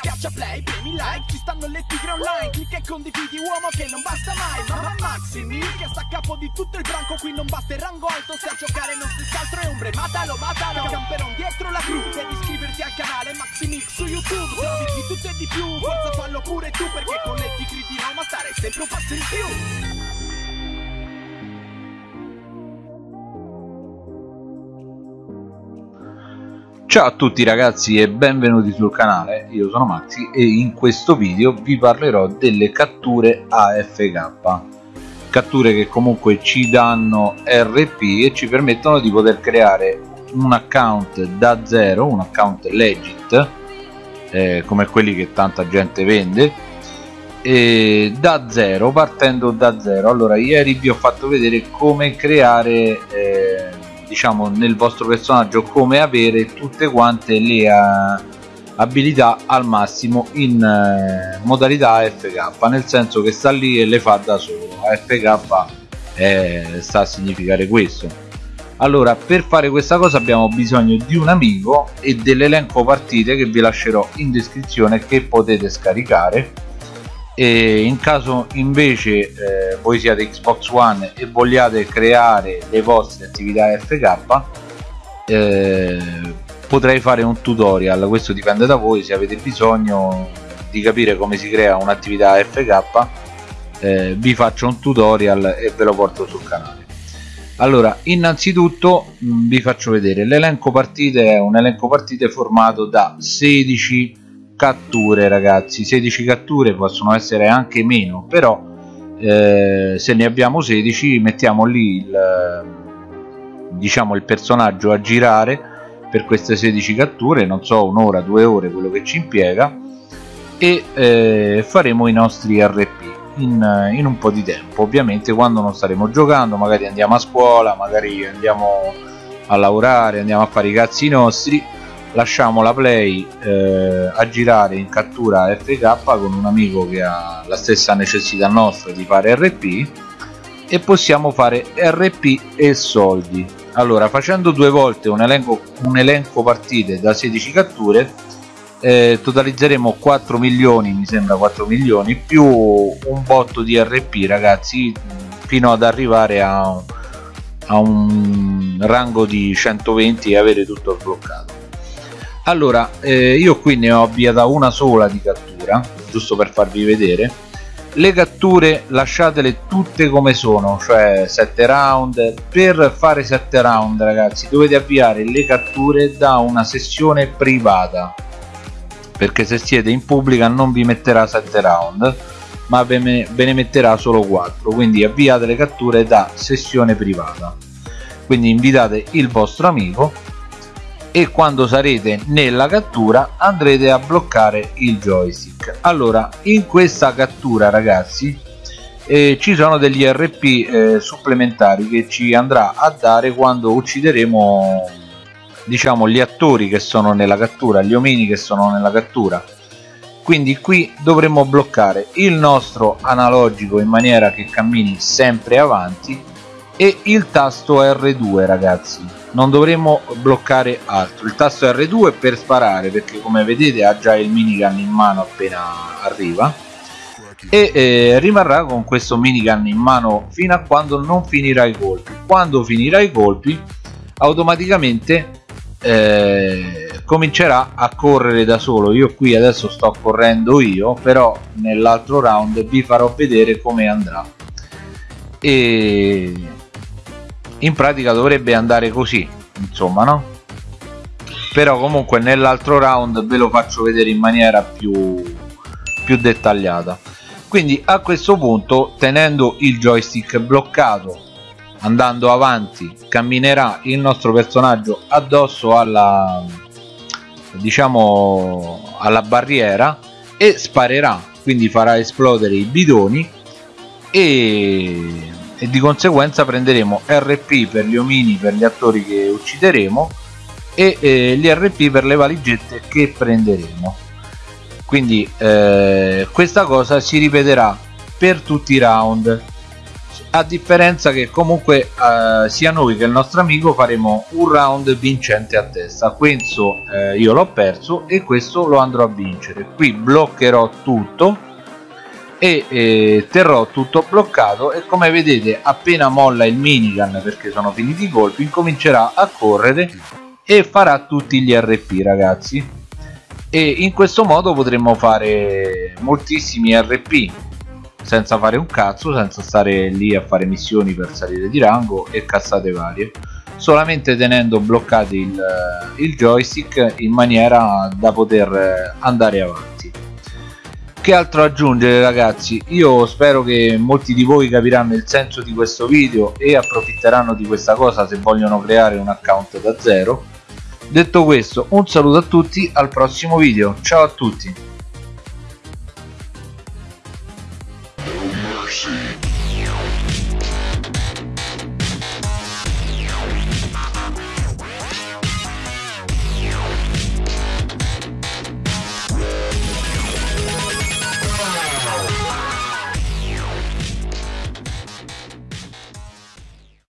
Schiaccia play, premi like, ci stanno le tigre online Clicca e condividi uomo che non basta mai Mamma Maximi, che sta a capo di tutto il branco Qui non basta il rango alto, se a giocare non si altro è ombre Matalo, matalo, camperon dietro la gru Devi iscriverti al canale Maximix su YouTube Trovi di tutto e di più, forza fallo pure tu Perché con le tigre di Roma stare sempre un passo in più Ciao a tutti ragazzi e benvenuti sul canale, io sono Maxi e in questo video vi parlerò delle catture AFK catture che comunque ci danno RP e ci permettono di poter creare un account da zero, un account legit eh, come quelli che tanta gente vende e da zero, partendo da zero. Allora ieri vi ho fatto vedere come creare eh, diciamo nel vostro personaggio come avere tutte quante le uh, abilità al massimo in uh, modalità AFK nel senso che sta lì e le fa da solo. AFK eh, sta a significare questo. Allora per fare questa cosa abbiamo bisogno di un amico e dell'elenco partite che vi lascerò in descrizione che potete scaricare e in caso invece eh, voi siate Xbox One e vogliate creare le vostre attività FK eh, potrei fare un tutorial. Questo dipende da voi se avete bisogno di capire come si crea un'attività FK eh, vi faccio un tutorial e ve lo porto sul canale. Allora innanzitutto mh, mm, vi faccio vedere. L'elenco partite è un elenco partite formato da 16 catture ragazzi. 16 catture possono essere anche meno però eh, se ne abbiamo 16 mettiamo lì il, diciamo il personaggio a girare per queste 16 catture non so un'ora due ore quello che ci impiega e eh, faremo i nostri RP in, in, un po' di tempo. Ovviamente quando non staremo giocando magari andiamo a scuola magari andiamo a lavorare andiamo a fare i cazzi nostri lasciamo la play eh, a girare in cattura FK con un amico che ha la stessa necessità nostra di fare RP e possiamo fare RP e soldi. Allora facendo due volte un elenco, un elenco partite da 16 catture eh, totalizzeremo 4 milioni mi sembra 4 milioni più un botto di RP ragazzi fino ad arrivare a, a un rango di 120 e avere tutto sbloccato allora eh, io qui ne ho avviata una sola di cattura giusto per farvi vedere. Le catture lasciatele tutte come sono cioè 7 round. Per fare 7 round ragazzi dovete avviare le catture da una sessione privata. Perché se siete in pubblica non vi metterà 7 round ma ve ne metterà solo 4 quindi avviate le catture da sessione privata. Quindi invitate il vostro amico e quando sarete nella cattura andrete a bloccare il joystick. Allora in questa cattura ragazzi eh, ci sono degli RP eh, supplementari che ci andrà a dare quando uccideremo diciamo gli attori che sono nella cattura gli omini che sono nella cattura. Quindi qui dovremo bloccare il nostro analogico in maniera che cammini sempre avanti e il tasto R2 ragazzi. Non dovremo bloccare altro. Il tasto R2 per sparare perché come vedete ha già il minigun in mano appena arriva. E eh, rimarrà con questo minigun in mano fino a quando non finirà i colpi. Quando finirà i colpi automaticamente eh, comincerà a correre da solo. Io qui adesso sto correndo io però nell'altro round vi farò vedere come andrà. E in pratica dovrebbe andare così insomma no? Però comunque nell'altro round ve lo faccio vedere in maniera più, più dettagliata. Quindi a questo punto tenendo il joystick bloccato andando avanti camminerà il nostro personaggio addosso alla diciamo alla barriera e sparerà quindi farà esplodere i bidoni e e di conseguenza prenderemo RP per gli omini per gli attori che uccideremo e eh, gli RP per le valigette che prenderemo. Quindi eh, questa cosa si ripeterà per tutti i round. A differenza che comunque eh, sia noi che il nostro amico faremo un round vincente a testa. Questo eh, io l'ho perso e questo lo andrò a vincere. Qui bloccherò tutto e eh, terrò tutto bloccato e come vedete appena molla il minigun perché sono finiti i colpi incomincerà a correre e farà tutti gli RP ragazzi. E in questo modo potremmo fare moltissimi RP senza fare un cazzo senza stare lì a fare missioni per salire di rango e cazzate varie solamente tenendo bloccati il, il joystick in maniera da poter andare avanti che altro aggiungere ragazzi? Io spero che molti di voi capiranno il senso di questo video e approfitteranno di questa cosa se vogliono creare un account da zero. Detto questo un saluto a tutti al prossimo video. Ciao a tutti